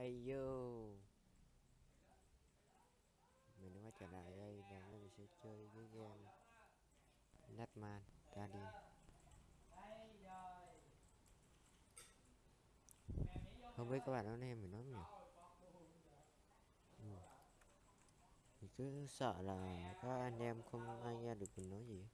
ai vô? Mình nói quay trở lại đây và mình sẽ chơi cái game nhatman ra đi Không biết các bạn nói em mình nói nhỉ? Ừ. Mình cứ sợ là các anh em không ai nghe được mình nói gì.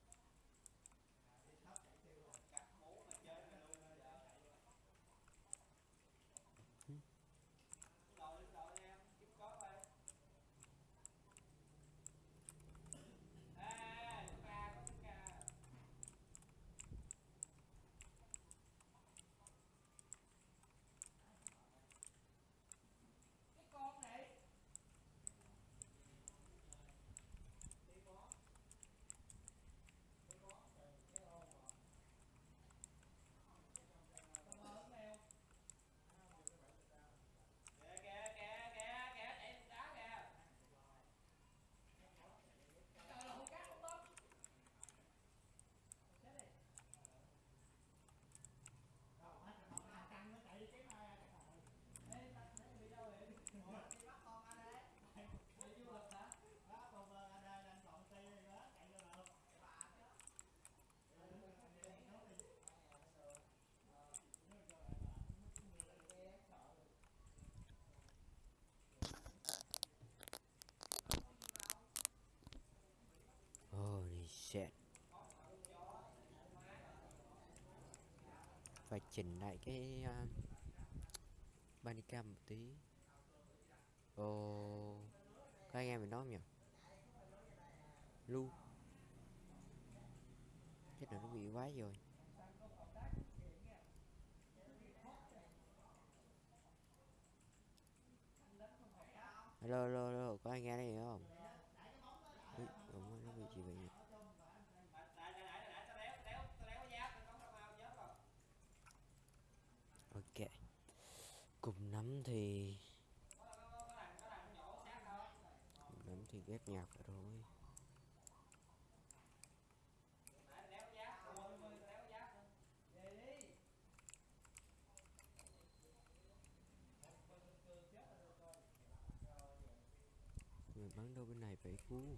Phải chỉnh lại cái uh, Bandicam một tí. Ồ Các anh em mình nói không nhỉ? Lu. Chắc là nó bị quái rồi. Hello, hello, hello, có ai nghe đây không? Ui, nó bị gì vậy nhỉ? Ok Cùng thì Cùng thì ghép nhạc rồi. Người bắn đâu bên này phải cứu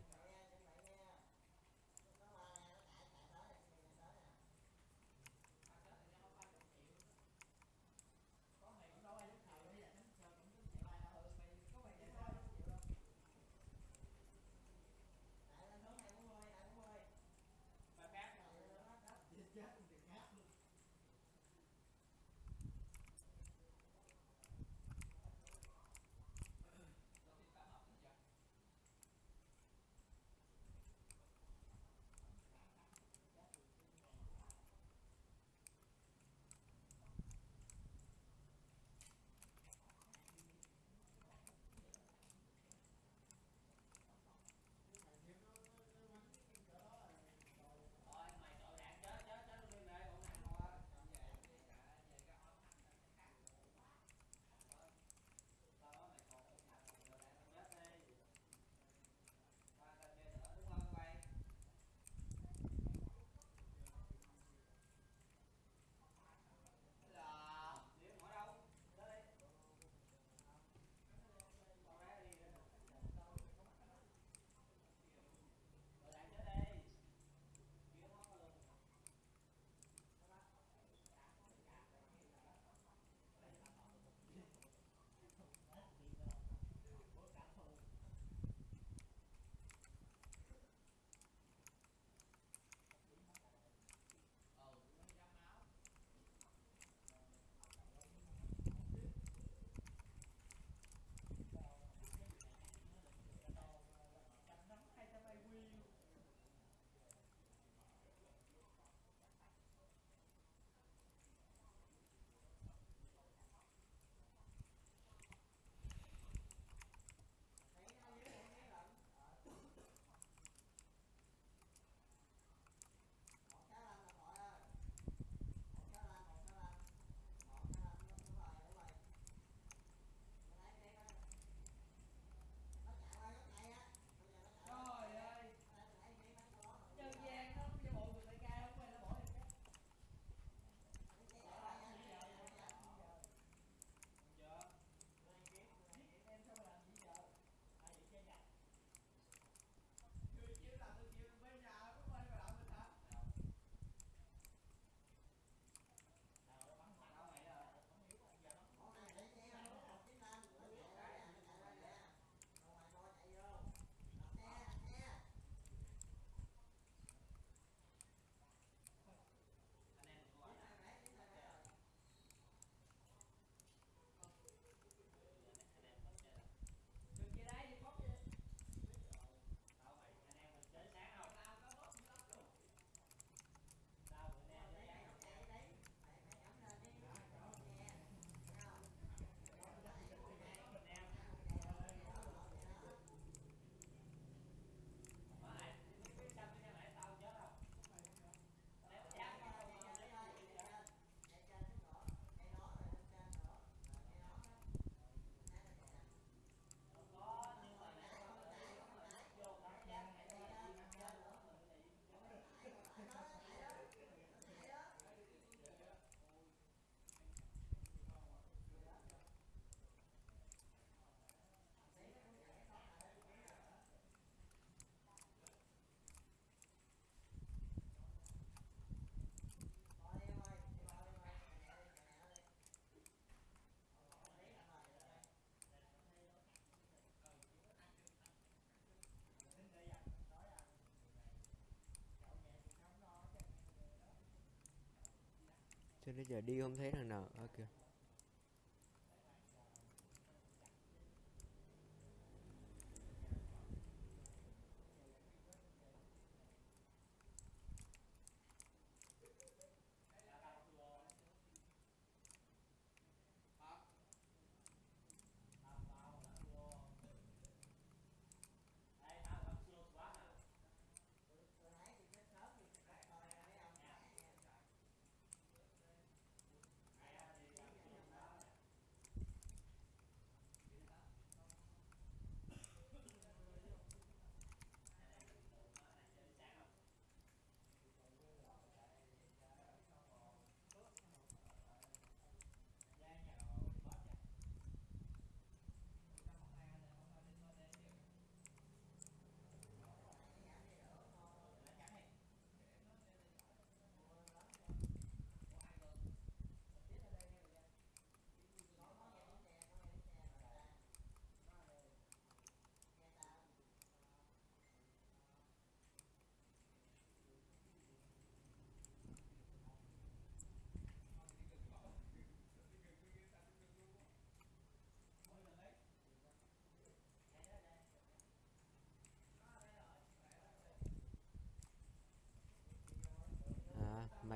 cho đến giờ đi không thấy thằng nào. Ở kìa.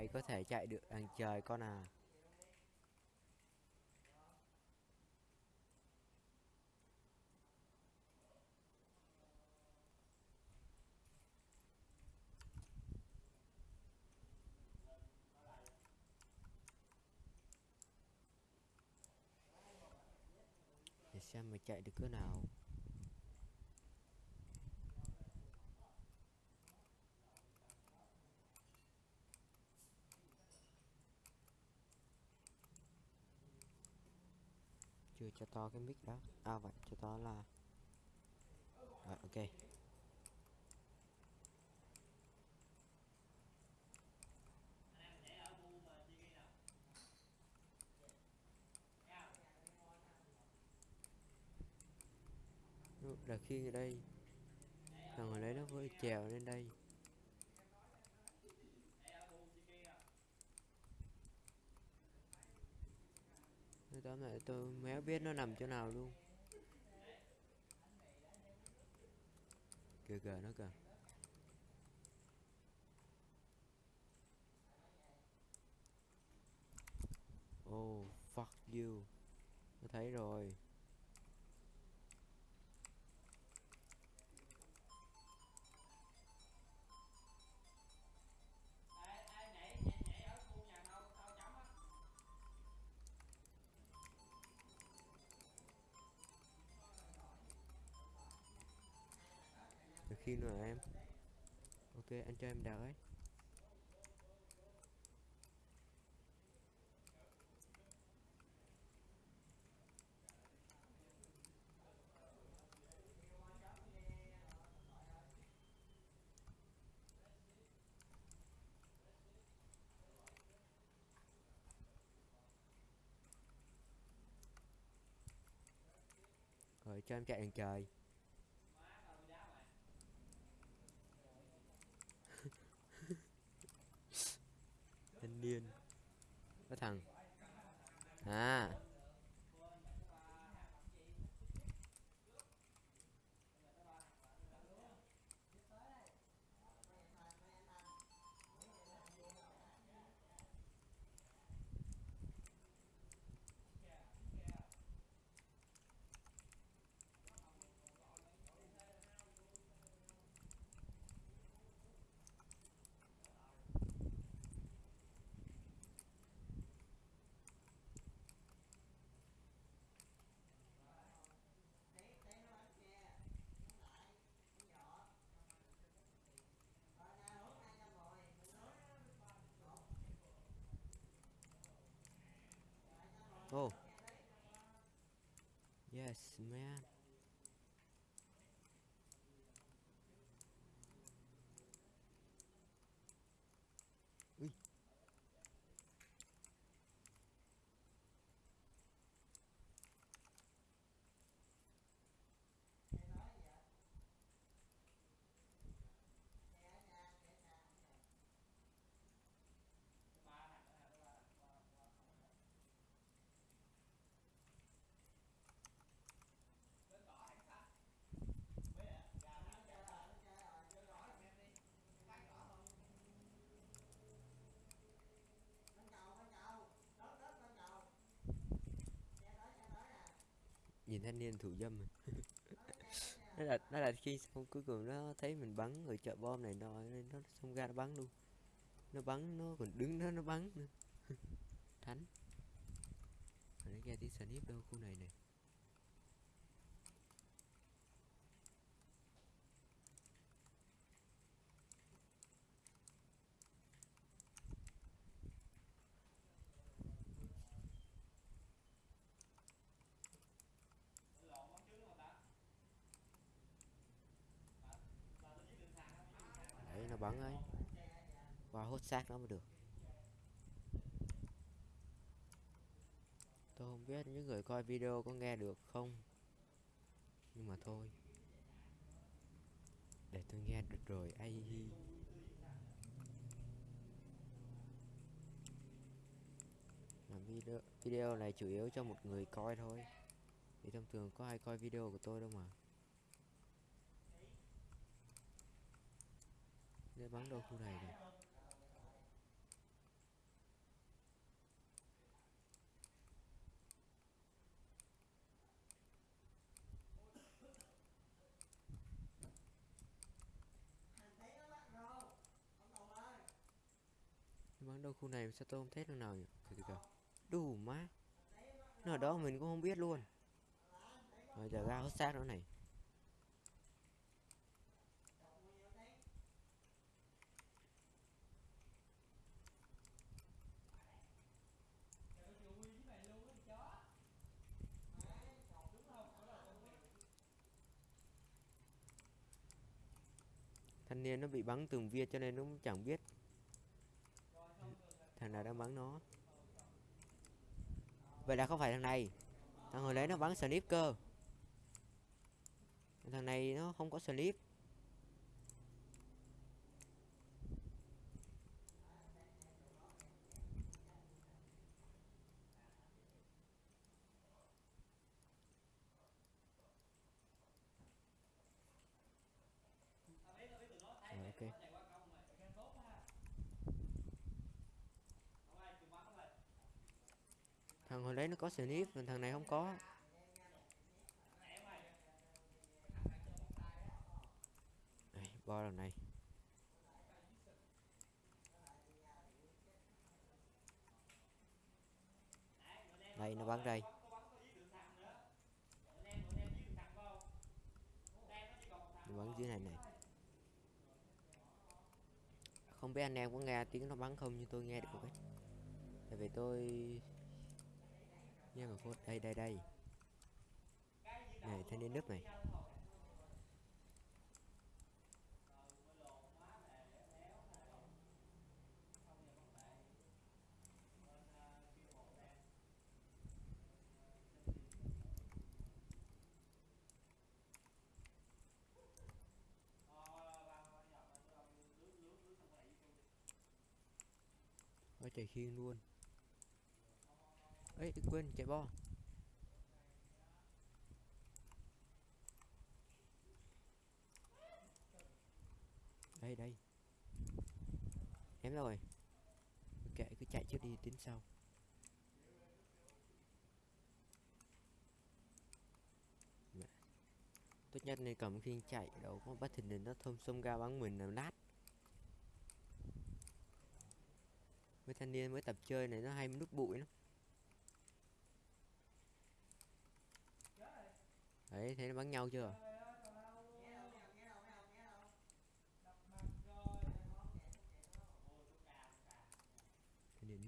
Mày có thể chạy được đằng trời con à? Để xem mày chạy được cỡ nào chưa cho to cái mic đó. À vậy, cho to là rồi, ok. Là khi ở đây, thằng hồi lấy nó vừa trèo lên đây. Đó tóm tôi méo biết nó nằm chỗ nào luôn. Kìa kìa nó kìa. Oh fuck you. Tôi thấy rồi. Anh cho em đợi Rồi cho em chạy đèn trời thanh niên có thằng à Oh. Yes, man. Thanh niên thủ dâm đó à. nó là nó là khi xong cuối cùng nó thấy mình bắn người chợ bom này nọ, nên nó xông ra nó bắn luôn. Nó bắn, nó còn đứng đó, nó bắn nữa. Thánh. Mà nó nghe tiếng sniper đâu, khu này này đấy nó bắn ấy. Và hốt xác nó mới được. Tôi không biết những người coi video có nghe được không. Nhưng mà thôi. Để tôi nghe được rồi, ai hi video video này chủ yếu cho một người coi thôi. Thì thông thường có ai coi video của tôi đâu mà. Để bắn đâu khu này rồi bắn đâu khu này sao tôi không thấy thằng nào nhỉ? Kìa kìa đủ má. Nó ở đó mình cũng không biết luôn. Rồi giờ ra hết xác nữa này. Thanh niên nó bị bắn từng viên cho nên nó cũng chẳng biết. Thằng nào đang bắn nó. Vậy là không phải thằng này. Thằng hồi lấy nó bắn slip cơ thằng này nó không có slip Rồi, ok thằng hồi đấy nó có slip mình thằng này không có. Đây, bo lần này. Đây nó bắn đây. Nó bắn dưới này này. Không biết anh em có nghe tiếng nó bắn không nhưng tôi nghe được ấy tại vì tôi nghe mà phốt đây đây đây. Này, thanh niên nước này. Ôi trời khiên luôn ấy đừng quên chạy bo. Đây đây. Em rồi? Kệ, cứ chạy trước đi tính sau. Mẹ. tốt nhất nên cầm khiên chạy, đâu có bắt thình lình nó thơm xông ra bắn mình làm nát. Mấy thanh niên mới tập chơi này, nó hay nút bụi lắm. Đấy thấy nó bắn nhau chưa? Thanh niên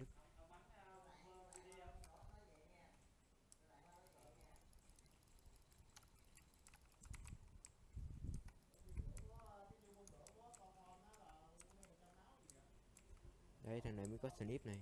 đây thằng này mới có snip này.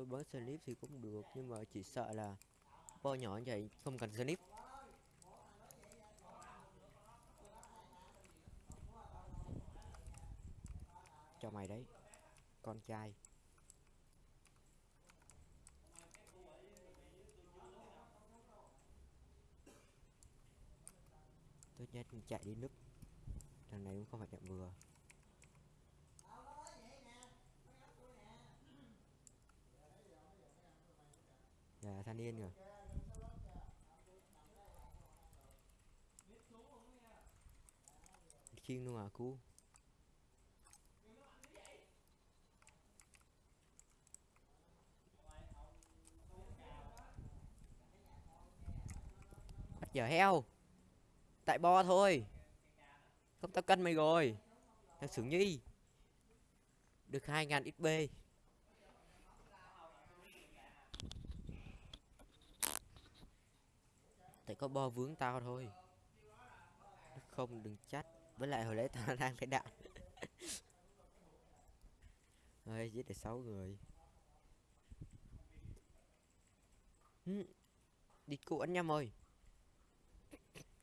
Tôi bớt slip thì cũng được, nhưng mà chỉ sợ là bo nhỏ như vậy không cần slip. Cho mày đấy, con trai. Tốt nhất chạy đi núp thằng này cũng không phải chậm vừa thanh niên rồi chiên luôn à cú. Bắt giờ heo. Tại bo thôi. Không tao cân mày rồi. Thằng sướng nhi được hai ngàn xp có bo vướng tao thôi. Không đừng trách. Với lại hồi nãy tao đang phải đạn ơi giết được sáu người. Ừ, đi cụ anh nhầm rồi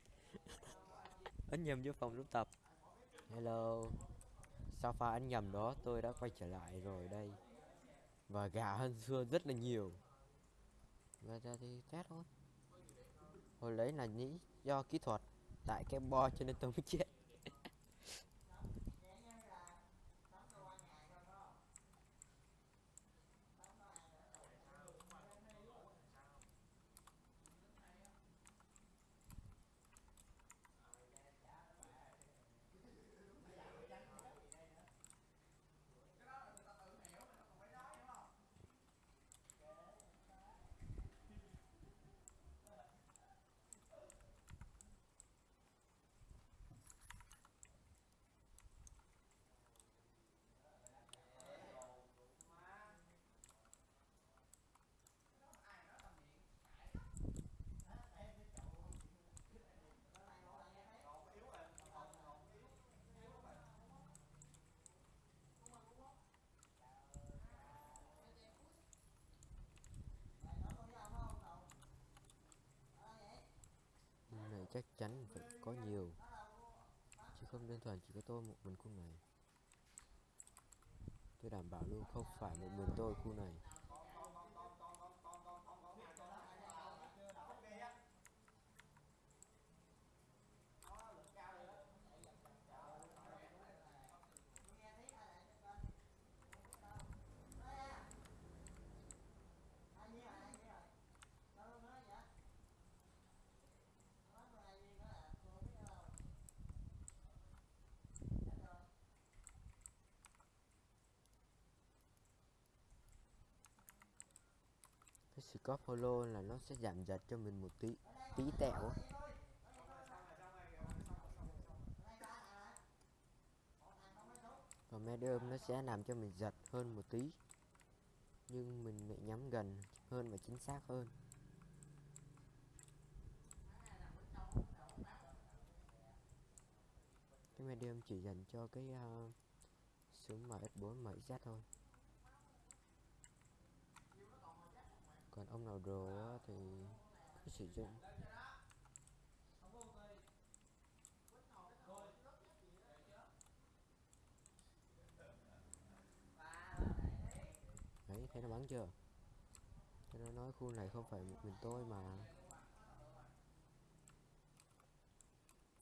anh nhầm vô phòng lúc tập. Hello. Sao pha anh nhầm đó tôi đã quay trở lại rồi đây? Và gà hơn xưa rất là nhiều. Và ra thì chết thôi hồi lấy là nghĩ do kỹ thuật, tại cái bo cho nên tôi mới chết Khu này chắc chắn phải có nhiều. Chứ không đơn thuần chỉ có tôi một mình khu này. Tôi đảm bảo luôn, không phải một mình tôi khu này cái scope holo là nó sẽ giảm giật cho mình một tí tí tẹo còn medium nó sẽ làm cho mình giật hơn một tí nhưng mình lại nhắm gần hơn và chính xác hơn. Cái medium chỉ dành cho cái ờ, uh, súng ms4 mx thôi. Còn ông nào đồ thì cứ sử dụng. Đấy, thấy nó bắn chưa? Cho nó nói khu này không phải một mình tôi mà.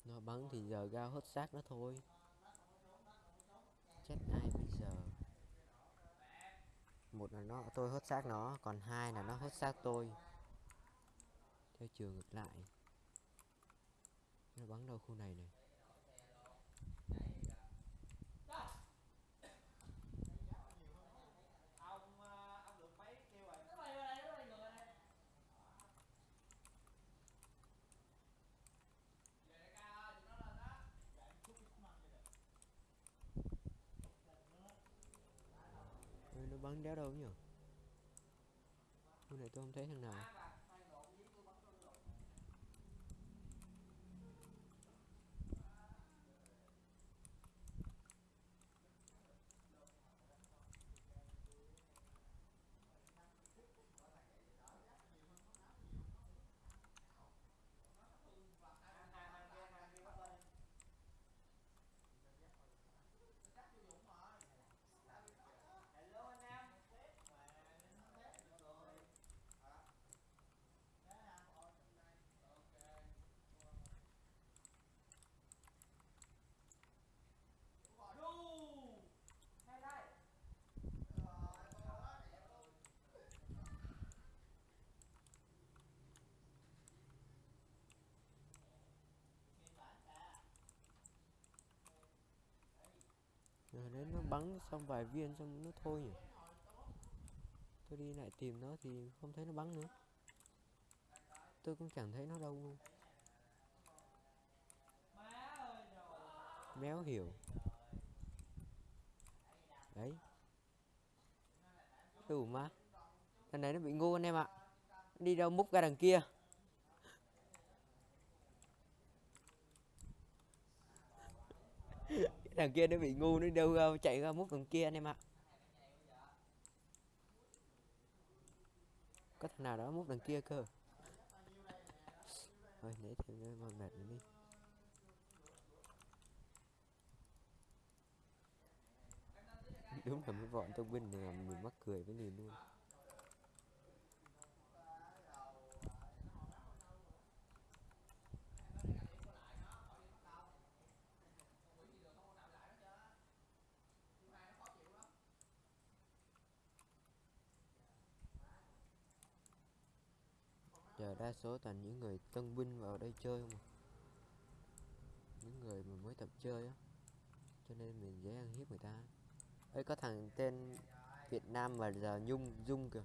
Nó bắn thì giờ gao hết xác nó thôi. Chết ai một là nó, tôi hốt xác nó, còn hai là nó hốt xác tôi. Theo chiều ngược lại. Nó bắn đâu khu này này Ê, nó bắn đéo đâu nhỉ? Hôm này tôi không thấy thằng nào. Rồi đấy nó bắn xong vài viên xong nó thôi nhỉ? Tôi đi lại tìm nó thì không thấy nó bắn nữa. Tôi cũng chẳng thấy nó đâu. Luôn Méo hiểu. Đấy. Đủ mà. Thằng này nó bị ngu anh em ạ. Đi đâu múc ra đằng kia. Thằng kia nó bị ngu, nó đâu ra chạy ra mút thằng kia anh em ạ. Có thằng nào đó mút đằng kia cơ? Thôi nãy thêm nó mà mệt nữa đi. Đúng là mấy bọn trong binh này mình mắc cười với nhìn luôn. Đa số toàn những người tân binh vào đây chơi không à. những người mà mới tập chơi á. Cho nên mình dễ ăn hiếp người ta. Ấy có thằng tên Việt Nam mà giờ Nhung, Dung kìa.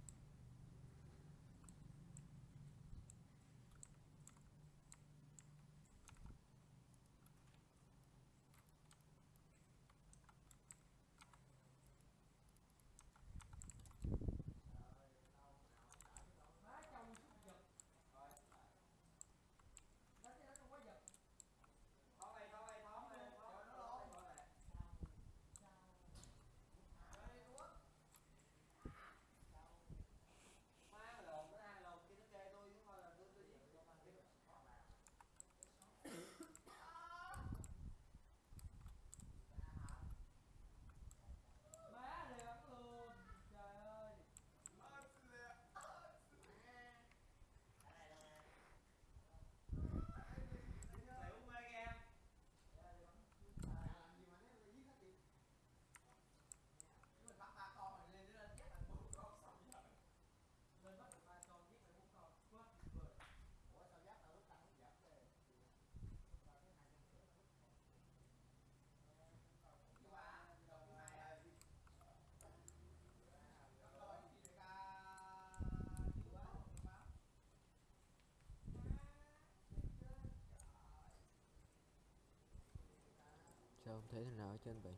Sao không thấy nào ở trên vậy.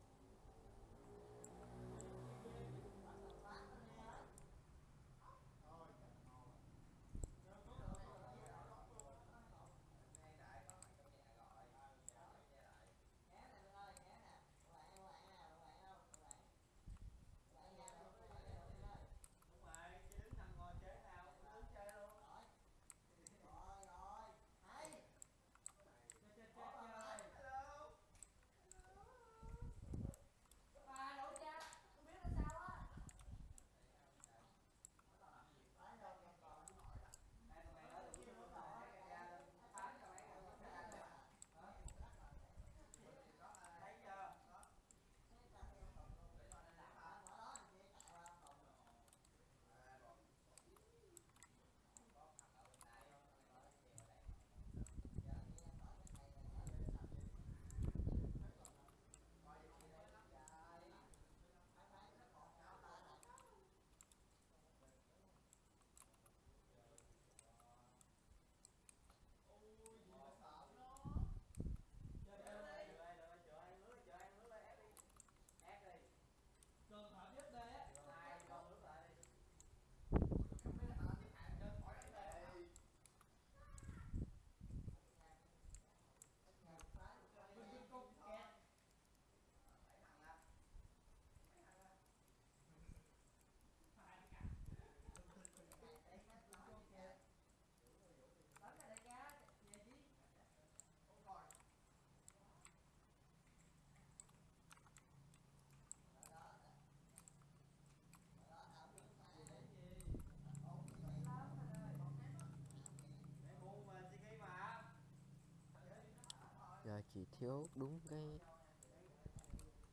Chỉ thiếu đúng cái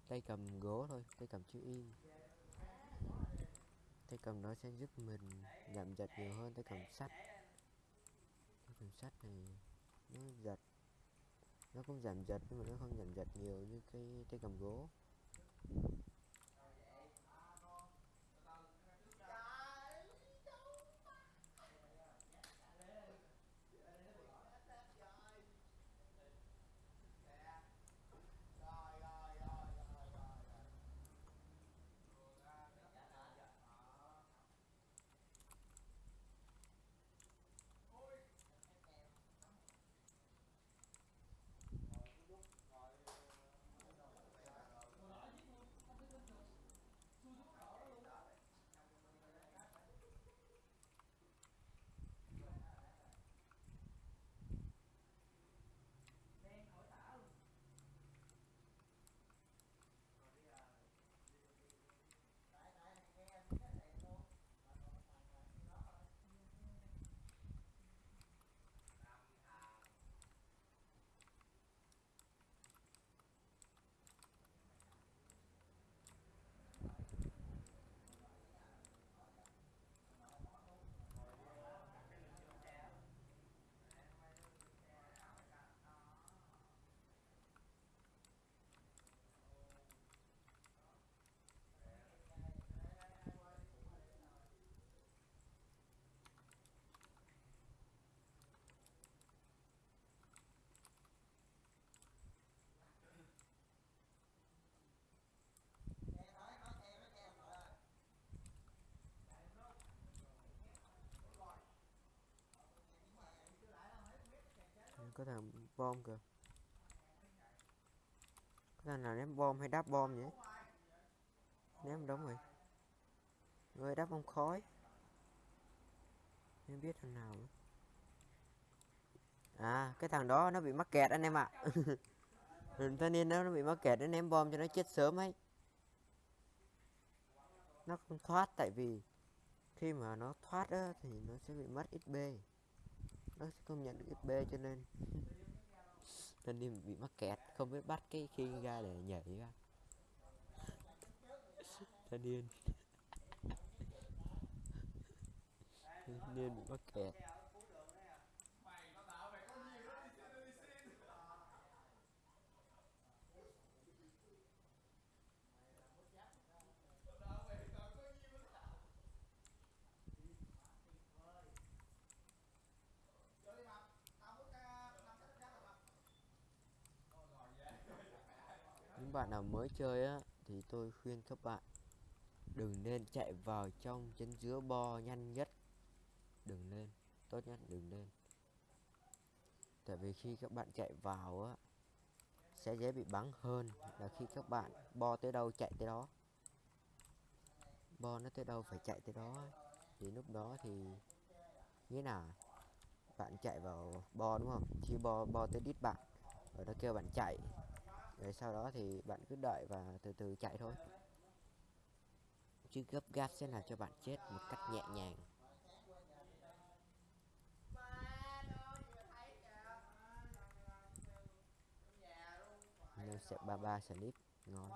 tay cầm gỗ thôi, tay cầm chữ y. Tay cầm nó sẽ giúp mình giảm giật nhiều hơn, tay cầm sắt. Tay cầm sắt này nó giật, nó cũng giảm giật nhưng mà nó không giảm giật nhiều như cái tay cầm gỗ. Có thằng bom kìa. Có thằng nào ném bom hay đáp bom vậy? Ném đúng rồi. Người đáp bom khói. Em biết thằng nào nữa. à cái thằng đó nó bị mắc kẹt anh em ạ. À. thanh niên nó bị mắc kẹt nó ném bom cho nó chết sớm ấy. Nó không thoát tại vì khi mà nó thoát á, thì nó sẽ bị mất XP nó sẽ không nhận được XP cho nên. Nên đi bị mắc kẹt, không biết bắt cái khi ra để nhảy ra thanh niên. Thanh niên bị mắc kẹt. Bạn nào mới chơi á, thì tôi khuyên các bạn đừng nên chạy vào trong chân giữa bo nhanh nhất. Đừng lên tốt nhất đừng lên tại vì khi các bạn chạy vào á, sẽ dễ bị bắn hơn là khi các bạn bo tới đâu chạy tới đó. Bo nó tới đâu phải chạy tới đó. Thì lúc đó thì nghĩa là bạn chạy vào bo, đúng không? Khi bo bo tới đít bạn, rồi nó kêu bạn chạy rồi sau đó thì bạn cứ đợi và từ từ chạy thôi. Chứ gấp gáp sẽ làm cho bạn chết một cách nhẹ nhàng. Nên sẽ ba ba snip ngon.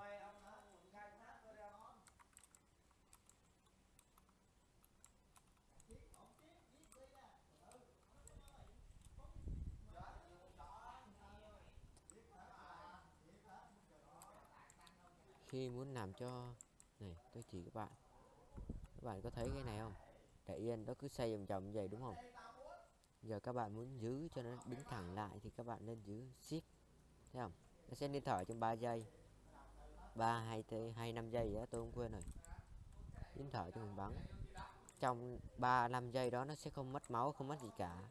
Khi muốn làm cho, này tôi chỉ các bạn. Các bạn có thấy cái này không? Để yên nó cứ xoay vòng vòng vậy, đúng không? Giờ các bạn muốn giữ cho nó đứng thẳng lại thì các bạn nên giữ shift thấy không? Nó sẽ đi thở trong 3 giây. Ba, hai hai, năm giây đó tôi không quên rồi. Nín thở cho mình bắn. Trong 3 5 giây đó, nó sẽ không mất máu, không mất gì cả.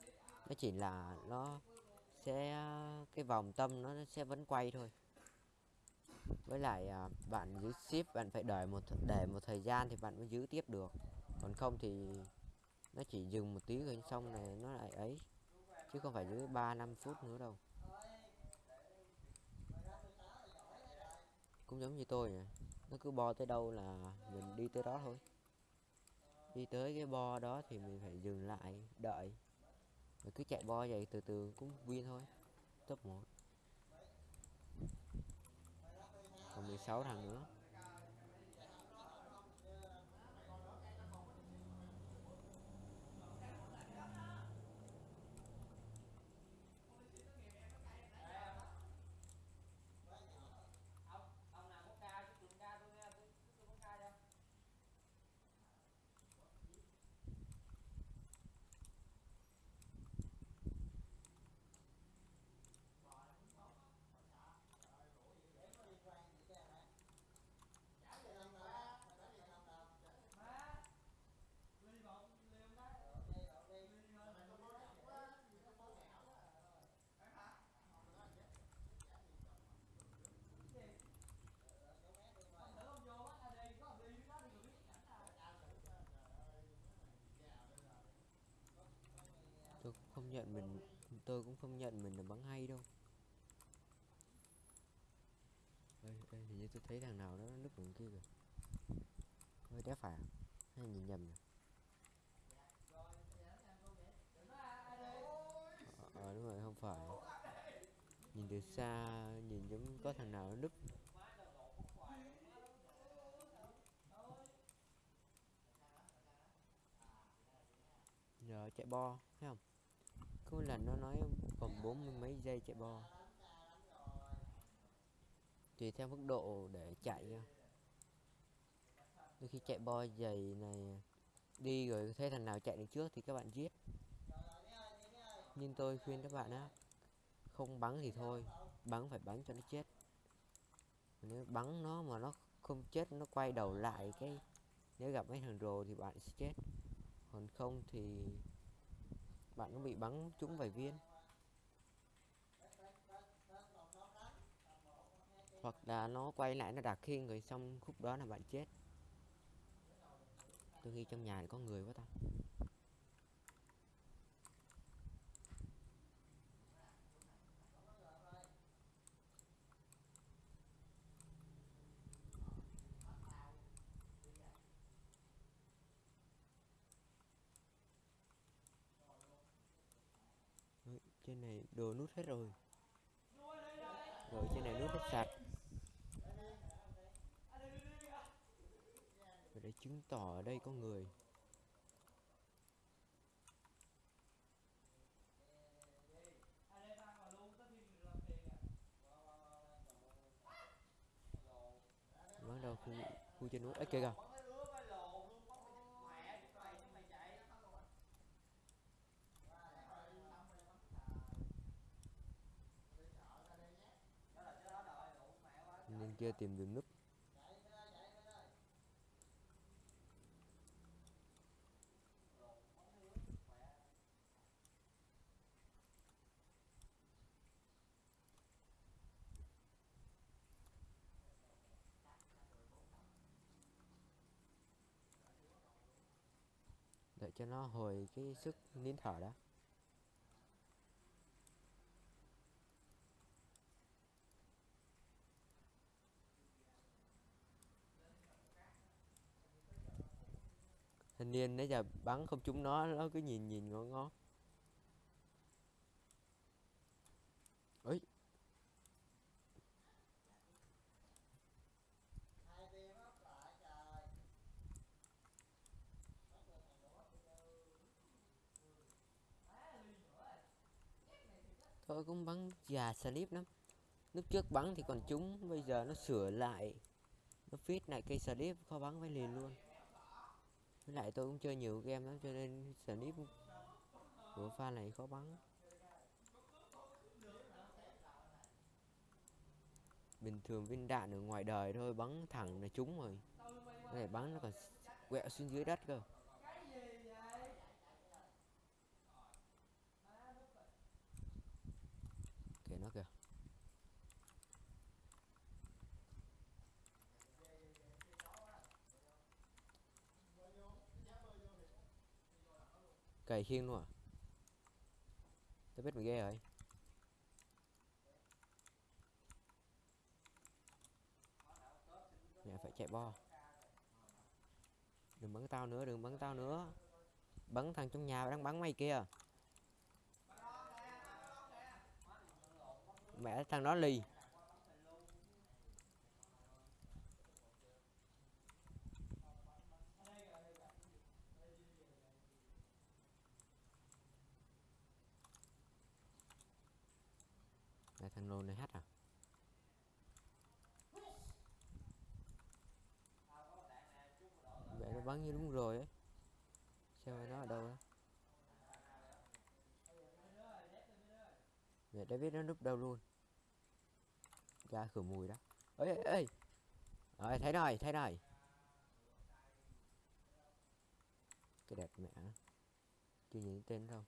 Nó chỉ là nó sẽ, cái vòng tâm nó sẽ vẫn quay thôi với lại à, bạn giữ ship bạn phải đợi một để một thời gian thì bạn mới giữ tiếp được. Còn không thì nó chỉ dừng một tí rồi xong này nó lại ấy chứ không phải giữ 3 5 phút nữa đâu. Cũng giống như tôi nè nó cứ bo tới đâu là mình đi tới đó thôi. Đi tới cái bo đó thì mình phải dừng lại đợi. Rồi cứ chạy bo vậy từ từ cũng win thôi top 1 còn 16 thằng nữa. Tôi không nhận mình tôi cũng không nhận mình là bắn hay đâu. Ê, ê, hình như tôi thấy thằng nào đó núp đằng kia kìa. Hơi đéo phải à? hay nhìn nhầm nhỉ? Ờ, ờ đúng rồi không phải. Nhìn từ xa nhìn giống có thằng nào nó núp. Giờ chạy bo thấy không? Có lần nó nói còn bốn mươi mấy giây chạy bo. Tùy theo mức độ để chạy đôi khi chạy bo dày này, đi rồi thấy thằng nào chạy được trước thì các bạn giết. Nhưng tôi khuyên các bạn á, không bắn thì thôi, bắn phải bắn cho nó chết. Nếu bắn nó mà nó không chết, nó quay đầu lại cái, nếu gặp mấy thằng rồ thì bạn sẽ chết. Còn không thì bạn cũng bị bắn trúng vài viên. Hoặc là nó quay lại, nó đặt khiên rồi xong khúc đó là bạn chết. Tôi nghĩ trong nhà có người quá ta Ôi, trên này đồ nút hết rồi. Rồi trên này nút hết sạch. Và để chứng tỏ ở đây có người. Bắt đâu khu khu trên núi ấy kìa kìa. Kia tìm đường núp để cho nó hồi cái sức nín thở đó thanh niên nãy giờ bắn không trúng nó nó cứ nhìn nhìn ngó ngó. Ấy tôi cũng bắn già slip lắm. Lúc trước bắn thì còn trúng, bây giờ nó sửa lại. Nó fit lại cây slip khó bắn với liền luôn với lại tôi cũng chơi nhiều game lắm, cho nên snip của pha này khó bắn. Bình thường viên đạn ở ngoài đời thôi, bắn thẳng là trúng rồi. Cái này bắn nó còn quẹo xuống dưới đất cơ kìa nó kìa cày khiên luôn à? Tao biết mày ghê rồi. Mẹ phải chạy bo. Đừng bắn tao nữa, đừng bắn tao nữa. Bắn thằng trong nhà đang bắn mày kia mẹ thằng đó lì. Mẹ này hát à? Vậy nó bắn như đúng rồi ấy. Sao nó ở đâu á? Mẹ đã biết nó núp đâu luôn? Ra khử mùi đó. Ơi ơi ê. rồi thấy rồi thấy rồi cái đẹp mẹ chưa nhìn tên đâu.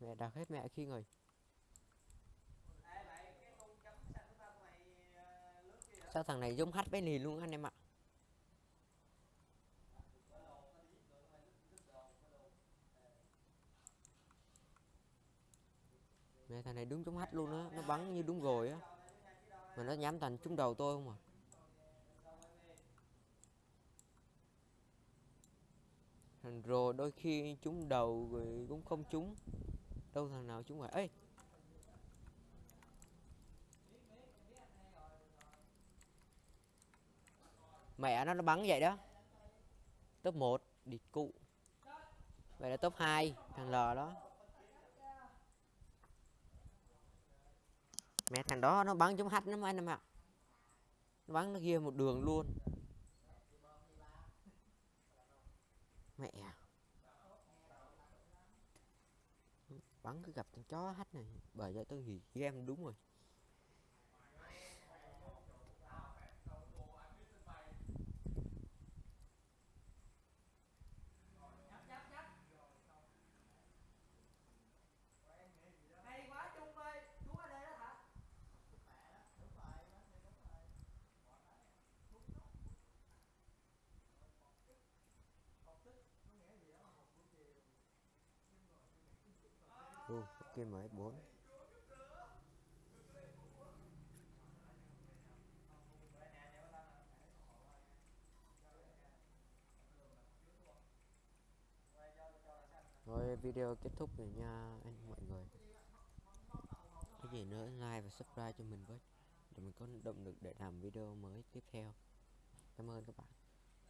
Mẹ đặt hết mẹ khi rồi sao thằng này giống hát với nì luôn anh em ạ? Mẹ thằng này đúng giống hát luôn á, nó bắn như đúng rồi á. Mà nó nhắm thành trúng đầu tôi không à? Thằng rồi đôi khi trúng đầu rồi cũng không trúng đâu thằng nào chúng rồi ê! Mẹ nó nó bắn vậy đó. Top 1 địch cụ. Vậy là top 2 thằng L đó. Mẹ thằng đó nó bắn giống hách lắm anh em ạ. Nó bắn nó ghia một đường luôn. Mẹ à. Bắn cứ gặp con chó hách này. Bởi vậy tôi nghĩ game đúng rồi hay quá Trung ơi chú ở đây đó hả kia mới 4 Rồi video kết thúc rồi nha anh, mọi người. Cái gì nữa, like và subscribe cho mình với, Để mình có động lực để làm video mới tiếp theo. Cảm ơn các bạn.